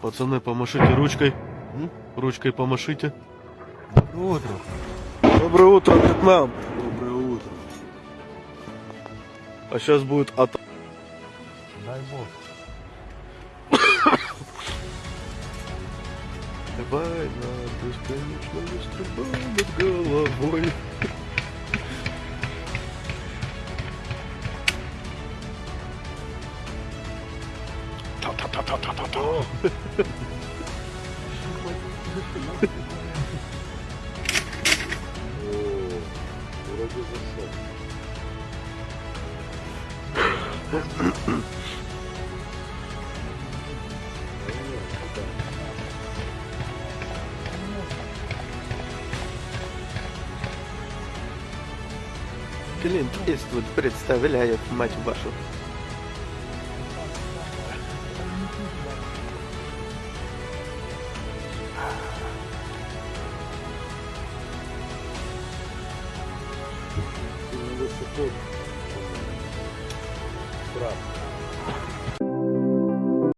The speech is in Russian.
Пацаны, помашите ручкой. Ручкой помашите. Доброе утро. Доброе утро, Вьетнам. Доброе утро. А сейчас будет от... Дай бог. Война бесконечная стрельба над головой. Та-та-та-та-та-та. Вроде засол. Клинт Иствуд представляет мать вашу. Ты на высоту. Брат.